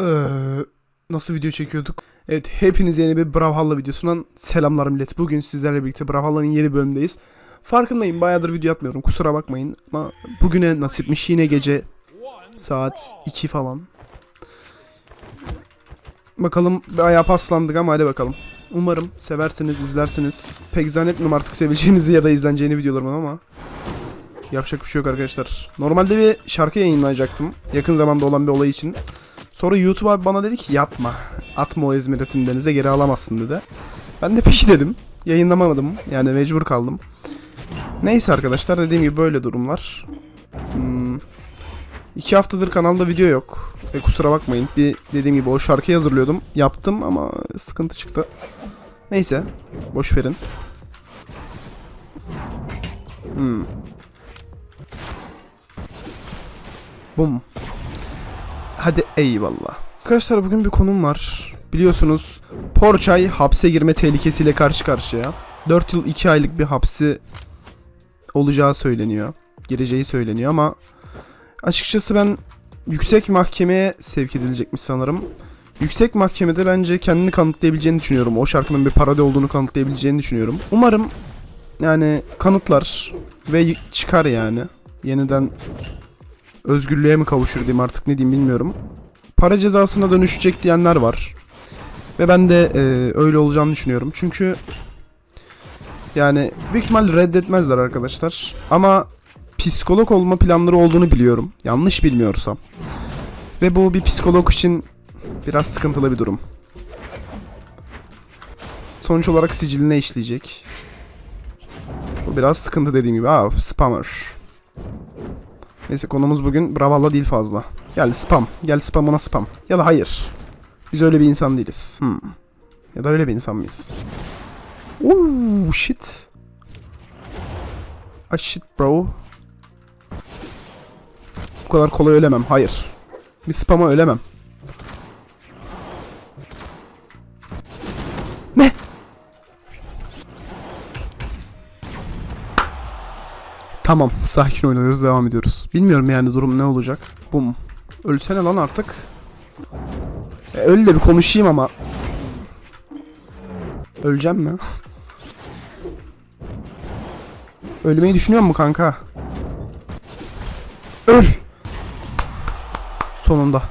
Ee, nasıl video çekiyorduk? Evet hepinize yeni bir Brawlhalla videosundan selamlar millet. Bugün sizlerle birlikte Brawlhalla'nın yeni bölümündeyiz. Farkındayım bayağıdır video atmıyorum kusura bakmayın. Ama bugüne nasipmiş yine gece saat 2 falan. Bakalım bayağı paslandık ama hadi bakalım. Umarım seversiniz, izlersiniz. Pek zannetmiyorum artık sevileceğinizi ya da izleneceğini videolarımın ama. Yapacak bir şey yok arkadaşlar. Normalde bir şarkı yayınlayacaktım. Yakın zamanda olan bir olay için. Sonra YouTube abi bana dedi ki yapma. Atma o İzmir'in denize geri alamazsın dedi. Ben de peki dedim. Yayınlamadım. Yani mecbur kaldım. Neyse arkadaşlar dediğim gibi böyle durumlar. Hmm. İki haftadır kanalda video yok. E, kusura bakmayın. Bir dediğim gibi o şarkıyı hazırlıyordum. Yaptım ama sıkıntı çıktı. Neyse. Boş verin. Hmm. Bum. Hadi eyvallah. Arkadaşlar bugün bir konum var. Biliyorsunuz Porçay hapse girme tehlikesiyle karşı karşıya. 4 yıl 2 aylık bir hapsi olacağı söyleniyor. Gireceği söyleniyor ama açıkçası ben yüksek mahkemeye sevk edilecekmiş sanırım. Yüksek mahkemede bence kendini kanıtlayabileceğini düşünüyorum. O şarkının bir parodi olduğunu kanıtlayabileceğini düşünüyorum. Umarım yani kanıtlar ve çıkar yani. Yeniden özgürlüğe mi kavuşur diyeyim artık ne diyeyim bilmiyorum. Para cezasına dönüşecek diyenler var. Ve ben de e, öyle olacağını düşünüyorum. Çünkü yani büyük ihtimal reddetmezler arkadaşlar. Ama psikolog olma planları olduğunu biliyorum. Yanlış bilmiyorsam. Ve bu bir psikolog için biraz sıkıntılı bir durum. Sonuç olarak siciline işleyecek. Bu biraz sıkıntı dediğim gibi. Aa spammer. Neyse konumuz bugün Bravalla değil fazla. Gel spam. Gel spam ona spam. Ya da hayır. Biz öyle bir insan değiliz. Hmm. Ya da öyle bir insan mıyız? Uuu shit. Ah shit bro. Bu kadar kolay ölemem. Hayır. Bir spama ölemem. Tamam, sakin oynuyoruz, devam ediyoruz. Bilmiyorum yani durum ne olacak. Bum. Ölsene lan artık. E, öl de bir konuşayım ama. Öleceğim mi? Ölmeyi düşünüyor mu kanka? Öl! Sonunda.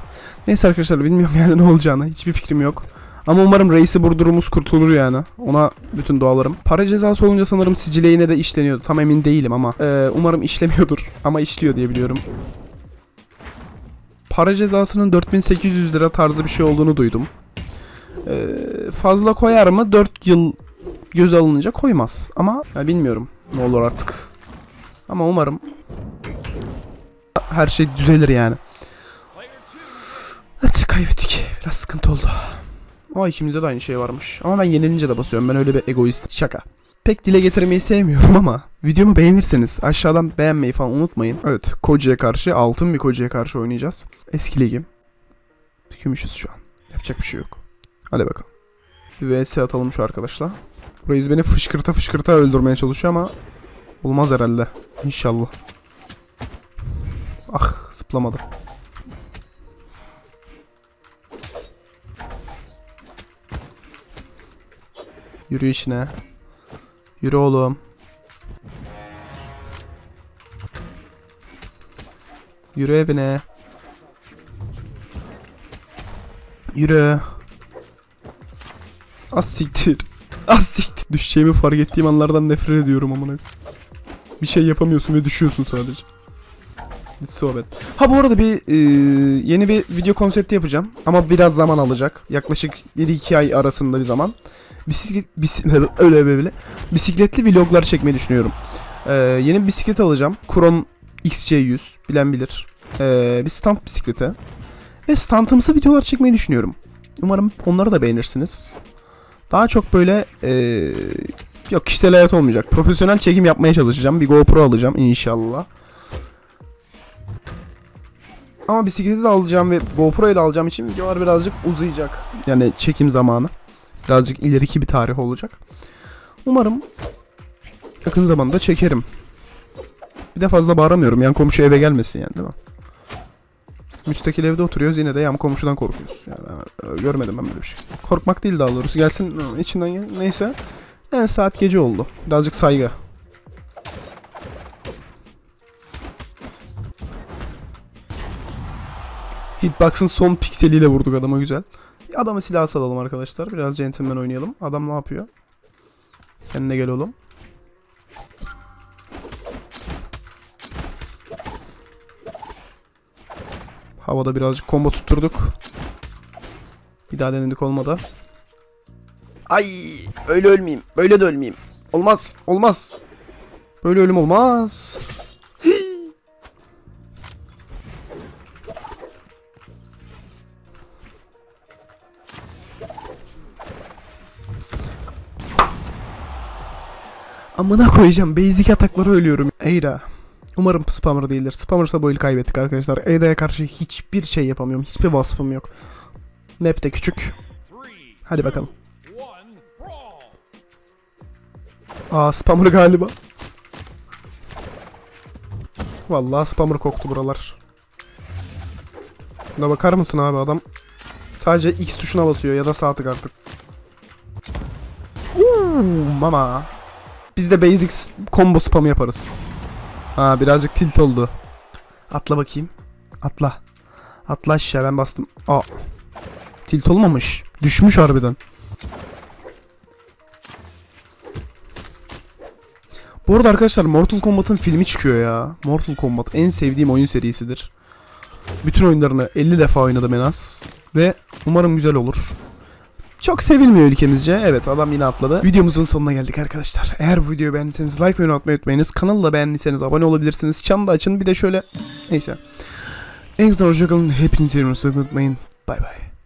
Neyse arkadaşlar bilmiyorum yani ne olacağını. Hiçbir fikrim yok. Ama umarım reisi burdurumuz kurtulur yani. Ona bütün dualarım. Para cezası olunca sanırım sicile yine de işleniyordu. Tam emin değilim ama. e, umarım işlemiyordur. Ama işliyor diye biliyorum. Para cezasının 4800 lira tarzı bir şey olduğunu duydum. E, fazla koyar mı? 4 yıl göz alınınca koymaz. Ama ya bilmiyorum ne olur artık. Ama umarım her şey düzelir yani. Evet kaybettik. Biraz sıkıntı oldu. Ama ikimizde de aynı şey varmış. Ama ben yenilince de basıyorum. Ben öyle bir egoist. Şaka. Pek dile getirmeyi sevmiyorum ama videomu beğenirseniz aşağıdan beğenmeyi falan unutmayın. Evet Koca'ya karşı altın bir Koca'ya karşı oynayacağız. Eski ligim. Gümüşüz şu an. Yapacak bir şey yok. Hadi bakalım. Bir vs atalım şu arkadaşla. Reis beni fışkırta fışkırta öldürmeye çalışıyor ama olmaz herhalde. İnşallah. Ah zıplamadı. Yürü içine. Yürü oğlum. Yürü evine. Yürü. Az siktir. Az siktir. Düşeceğimi fark ettiğim anlardan nefret ediyorum amına. Bir şey yapamıyorsun ve düşüyorsun sadece. Hiç sohbet. Ha bu arada bir e, yeni bir video konsepti yapacağım. Ama biraz zaman alacak. Yaklaşık 1-2 ay arasında bir zaman. Bisiklet, bisiklet öyle böyle. Bisikletli vloglar çekmeyi düşünüyorum. Ee, yeni bir bisiklet alacağım. Kron XC100 bilen bilir. Ee, bir stand bisiklete. Ve standımsı videolar çekmeyi düşünüyorum. Umarım onları da beğenirsiniz. Daha çok böyle ee, yok kişisel hayat olmayacak. Profesyonel çekim yapmaya çalışacağım. Bir GoPro alacağım inşallah. Ama bisikleti de alacağım ve GoPro'yu da alacağım için videolar birazcık uzayacak. Yani çekim zamanı. Birazcık ileriki bir tarih olacak. Umarım yakın zamanda çekerim. Bir de fazla bağıramıyorum. Yan komşu eve gelmesin yani değil mi? Müstakil evde oturuyoruz yine de yan komşudan korkuyoruz. Yani e, görmedim ben böyle bir şey. Korkmak değil daha doğrusu. Gelsin içinden gel. Neyse. Yani saat gece oldu. Birazcık saygı. Hitbox'ın son pikseliyle vurduk adama güzel. Adama silah salalım arkadaşlar. Biraz centilmen oynayalım. Adam ne yapıyor? Kendine gel oğlum. Havada birazcık combo tutturduk. Bir daha denedik olmadı. Ay öyle ölmeyeyim. Böyle de ölmeyeyim. Olmaz. Olmaz. Böyle ölüm olmaz. Amına koyacağım. Basic ataklara ölüyorum. Eyra. Umarım spammer değildir. Spammer'sa bu eli kaybettik arkadaşlar. Eyda'ya karşı hiçbir şey yapamıyorum. Hiçbir vasfım yok. Map de küçük. Hadi bakalım. Aa spammer galiba. Vallahi spammer koktu buralar. Buna bakar mısın abi adam? Sadece X tuşuna basıyor ya da sağ tık artık. Uuu mama. Biz de basic combo spam yaparız. Ha birazcık tilt oldu. Atla bakayım. Atla. Atla aşağı ben bastım. Aa. Tilt olmamış. Düşmüş harbiden. Bu arada arkadaşlar Mortal Kombat'ın filmi çıkıyor ya. Mortal Kombat en sevdiğim oyun serisidir. Bütün oyunlarını 50 defa oynadım en az. Ve umarım güzel olur. Çok sevilmiyor ülkemizce. Evet adam yine atladı. Videomuzun sonuna geldik arkadaşlar. Eğer bu videoyu beğendiyseniz like ve yorum atmayı unutmayınız. Kanalı da beğendiyseniz abone olabilirsiniz. Çanı da açın. Bir de şöyle... Neyse. En güzel hoşçakalın. Hepinizi unutmayın. Bay bay.